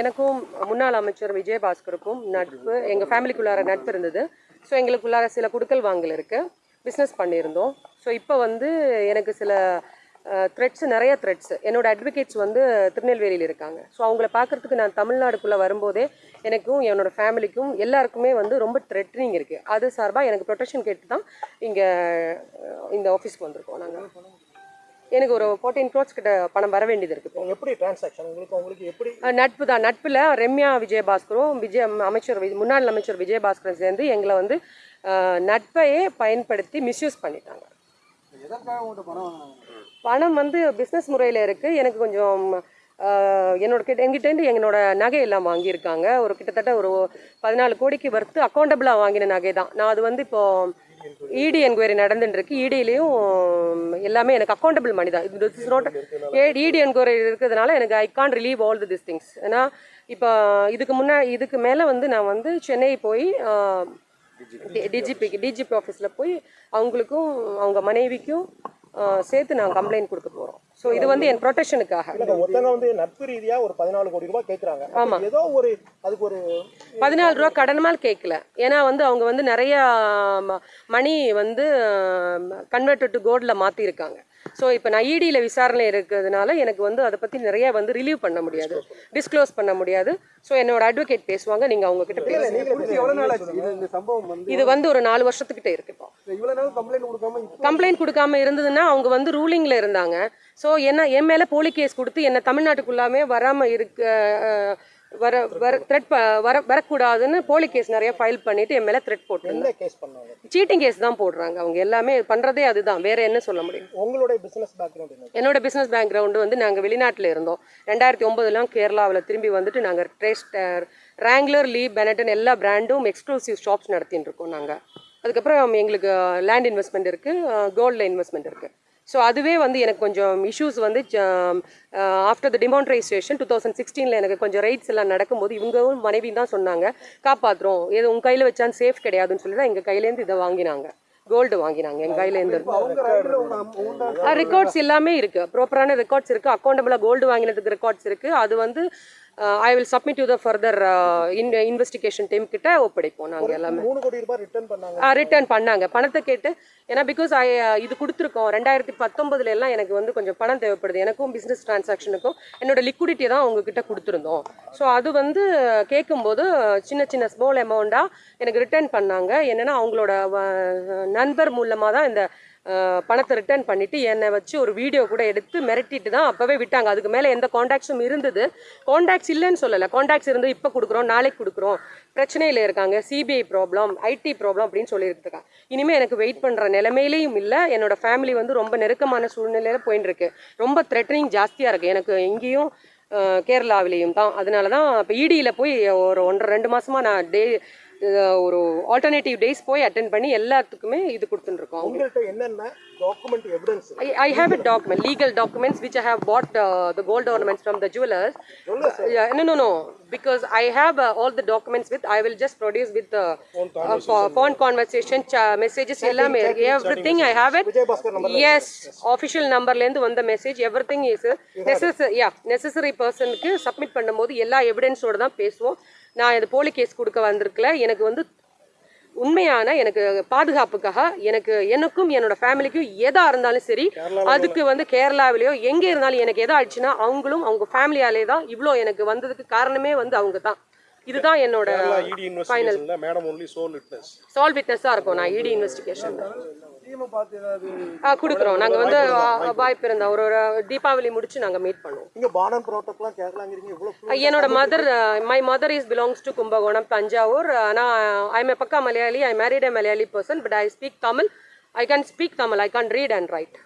எனக்கும் முன்னாள் அமைச்சர் விஜயபாஸ்கருக்கும் நட்பு எங்கள் ஃபேமிலிக்குள்ளார நட்பு இருந்தது. ஸோ எங்களுக்குள்ளார சில குடுக்கல் வாங்கல் இருக்குது பிஸ்னஸ் பண்ணியிருந்தோம். ஸோ இப்போ வந்து எனக்கு சில த்ரெட்ஸ் நிறைய த்ரெட்ஸ் என்னோடய அட்வொகேட்ஸ் வந்து திருநெல்வேலியில் இருக்காங்க. ஸோ அவங்கள பார்க்குறதுக்கு நான் தமிழ்நாடுக்குள்ளே வரும்போதே எனக்கும் என்னோடய ஃபேமிலிக்கும் எல்லாருக்குமே வந்து ரொம்ப த்ரெட்னிங் இருக்குது அது சார்பாக எனக்கு ப்ரொடெக்ஷன் கேட்டு தான் இங்கே இந்த ஆஃபீஸ்க்கு வந்திருக்கோம் நாங்கள் எனக்கு ஒரு ஃபோர்டீன் க்ரோட்ஸ் கிட்ட பணம் வர வேண்டியது இருக்குது. இப்போ எப்படி டிரான்சாக்ஷன் உங்களுக்கு உங்களுக்கு எப்படி? நட்பு தான். நட்பில் ரம்யா விஜயபாஸ்கரும் விஜய அமைச்சர் முன்னாள் அமைச்சர் விஜயபாஸ்கரும் சேர்ந்து எங்களை வந்து நட்பையே பயன்படுத்தி மிஸ்யூஸ் பண்ணிட்டாங்க. பணம் வந்து பிஸ்னஸ் முறையில் இருக்குது எனக்கு கொஞ்சம் என்னோட கிட்ட எங்கிட்டேருந்து என்னோட நகை எல்லாம் வாங்கியிருக்காங்க. ஒரு கிட்டத்தட்ட ஒரு பதினாலு கோடிக்கு வர்த்து அக்கௌண்டபிளாக வாங்கின நகை தான் நான் அது வந்து இப்போ இடி என்கொயரி நடந்துட்டு இருக்கு இடியிலையும் எல்லாமே எனக்கு அக்கௌண்டபிள் மணி தான். இது இஸ் நாட் இடி என்கொயரி இருக்கிறதுனால எனக்கு I can relieve all the this things ஏன்னா இப்போ இதுக்கு முன்னே இதுக்கு மேலே வந்து நான் வந்து சென்னை போய் டிஜிபிக்கு டிஜிபி ஆஃபீஸில் போய் அவங்களுக்கும் அவங்க மனைவிக்கும் சேர்த்து நான் கம்ப்ளைண்ட் கொடுக்க போகிறோம் ஸோ இது வந்து என் ப்ரொடெக்ஷனுக்காக ஒருத்தங்க வந்து நட்பு ரீதியா ஒரு பதினாலு கோடி ரூபாய் கேக்குறாங்க. ஆமா. ஏதோ ஒரு அதுக்கு ஒரு பதினாலு ரூபா கடனமால் கேட்கல ஏன்னா வந்து அவங்க வந்து நிறைய மணி வந்து கன்வெர்ட் டு கோல்டில் மாற்றிருக்காங்க ஸோ இப்போ நான் இடியில் விசாரணை இருக்கிறதுனால எனக்கு வந்து அதை பற்றி நிறைய வந்து ரிலீவ் பண்ண முடியாது. டிஸ்க்ளோஸ் பண்ண முடியாது. ஸோ என்னோட அட்வொகேட் பேசுவாங்க. நீங்கள் அவங்க கிட்ட பேசுங்க. இது வந்து ஒரு நாலு வருஷத்துக்கிட்ட இருக்கு இப்போ. கம்ப்ளைண்ட் கொடுக்காம இருந்ததுன்னா அவங்க வந்து ரூலிங்கில் இருந்தாங்க. ஸோ என்ன என் மேலே போலி கேஸ் கொடுத்து என்னை தமிழ்நாட்டுக்குள்ளாமே வராமல் இருக்க வர வர த்ரெட் வர வரக்கூடாதுன்னு போலி கேஸ் நிறைய ஃபைல் பண்ணிட்டு என் மேலே த்ரெட் போட்டுருந்தாங்க சீட்டிங் கேஸ் தான் போடுறாங்க அவங்க எல்லாமே. பண்ணுறதே அதுதான். வேற என்ன சொல்ல முடியும்? உங்களுடைய பிசினஸ் பேக்ரவுண்ட் என்ன? என்னோட பிஸ்னஸ் பேக்ரவுண்டு வந்து நாங்கள் வெளிநாட்டில் இருந்தோம். ரெண்டாயிரத்தி ஒம்பதுலாம் கேரளாவில் திரும்பி வந்துட்டு நாங்கள் ட்ரேஸ்டர் ரேங்லர் லீ பெனட்டன் எல்லா பிராண்டும் எக்ஸ்க்ளூசிவ் ஷாப்ஸ் நடத்தின்னு இருக்கோம் நாங்கள் அதுக்கப்புறம் எங்களுக்கு லேண்ட் இன்வெஸ்ட்மெண்ட் இருக்குது கோல்டில் இன்வெஸ்ட்மெண்ட் இருக்குது ஸோ அதுவே வந்து எனக்கு கொஞ்சம் இஷ்யூஸ் வந்து after the demonetization two thousand சிக்ஸ்டீனில் எனக்கு கொஞ்சம் ரைட்ஸ் எல்லாம் நடக்கும்போது இவங்களும் மனைவி தான் சொன்னாங்க காப்பாற்றுறோம் ஏதோ உங்கள் கையில் வச்சான் சேஃப் கிடையாதுன்னு சொல்லி தான் எங்கள் கையிலேருந்து இதை வாங்கினாங்க. கோல்டு வாங்கினாங்க எங்கள் கையிலேருந்து ரெக்கார்ட்ஸ் எல்லாமே இருக்கு. ப்ராப்பரான ரெக்கார்ட்ஸ் இருக்கு. அக்கௌண்டபிளாக கோல்டு வாங்கினதுக்கு ரெக்கார்ட்ஸ் இருக்கு. அது வந்து I will submit to the further investigation team கிட்ட ஒப்படைப்போம் நாங்கள் எல்லாமே. மூணு கோடி ரூபாய் ரிட்டர்ன் பண்ணாங்க. ரிட்டர்ன் பண்ணாங்க. பணத்தை கேட்டு ஏன்னா பிகாஸ் ஐ இது கொடுத்துருக்கோம். ரெண்டாயிரத்தி பத்தொன்பதுல எல்லாம் எனக்கு வந்து கொஞ்சம் பணம் தேவைப்படுது. எனக்கும் பிஸ்னஸ் டிரான்சாக்ஷனுக்கும் என்னோட லிக்விடிட்டியை தான் உங்ககிட்ட கொடுத்துருந்தோம். ஸோ அது வந்து கேட்கும்போது சின்ன சின்ன ஸ்மால் அமௌண்ட்டாக எனக்கு ரிட்டர்ன் பண்ணாங்க. என்னன்னா அவங்களோட நண்பர் மூலமாக தான் இந்த பணத்தை ரிட்டர்ன் பண்ணிவிட்டு என்னை வச்சு ஒரு வீடியோ கூட எடுத்து மிரட்டிட்டு தான் அப்போவே விட்டாங்க. அதுக்கு மேலே எந்த காண்டாக்ட்ஸும் இருந்தது. காண்டாக்ட்ஸ் இல்லைன்னு சொல்லலை. காண்டாக்ட்ஸ் இருந்து இப்போ கொடுக்குறோம் நாளைக்கு கொடுக்குறோம். பிரச்சனையில் இருக்காங்க. சிபிஐ ப்ராப்ளம் ஐடி ப்ராப்ளம் அப்படின்னு சொல்லியிருக்காங்க இனிமேல் எனக்கு வெயிட் பண்ணுற நிலைமையிலையும் இல்லை. என்னோட ஃபேமிலி வந்து ரொம்ப நெருக்கமான சூழ்நிலையில் போயின்னு இருக்கு ரொம்ப த்ரெட்டனிங் ஜாஸ்தியாக இருக்குது எனக்கு எங்கேயும் அஹ், கேரளாவிலையும் தான். அதனால தான் இப்போ இடியில் போய் ஒரு ஒன்றரை ரெண்டு மாதமாக நான் டே ஒரு ஆல்டர்னேட்டிவ் டேஸ் போய் அட்டென்ட் பண்ணி எல்லாத்துக்குமே இது கொடுத்துட்டுருக்கோம் உங்கள்கிட்ட என்னென்ன document evidence I have bought uh, the gold ornaments from the jewelers. Yeah, no, no, no. Because I have uh, all the documents with, I will just produce with the uh, pho- phone conversation, cha- messages, எல்லாமே everything I have it. Vijayabaskar number Yes, official numberலேருந்து வந்த message every thing is necessary yeah necessary பர்சனுக்கு submit பண்ணும்போது எல்லா எவிடன்ஸோட தான் பேசுவோம் நான் இது போலி கேஸ் கொடுக்க வந்திருக்கல. எனக்கு வந்து உண்மையான எனக்கு பாதுகாப்புக்காக எனக்கு எனக்கும் என்னோட ஃபேமிலிக்கும் எதா இருந்தாலும் சரி அதுக்கு வந்து கேரளாவிலேயோ எங்கே இருந்தாலும் எனக்கு எதா ஆயிடுச்சுன்னா அவங்களும் அவங்க ஃபேமிலியாலே தான் இவ்வளோ எனக்கு வந்ததுக்கு காரணமே வந்து அவங்க தான். இதுதான் என்னோட இன்வெஸ்டிகேஷன்ல madam only sole witness sole விட்னஸாக இருக்கும் நான் இடி இன்வெஸ்டிகேஷன் கொடுக்குறோம். நாங்கள் வந்து வாய்ப்பு இருந்தா ஒரு ஒரு தீபாவளி முடிச்சு நாங்கள் மீட் பண்ணுவோம். பானம் கேட்கலாங்கிறீங்க என்னோட mother my mother is belongs to Kumbakonam Thanjavur. ஆனால் ஐ எம் பக்கா Malayali I married Malayali person but I speak Tamil I can speak Tamil I can read and write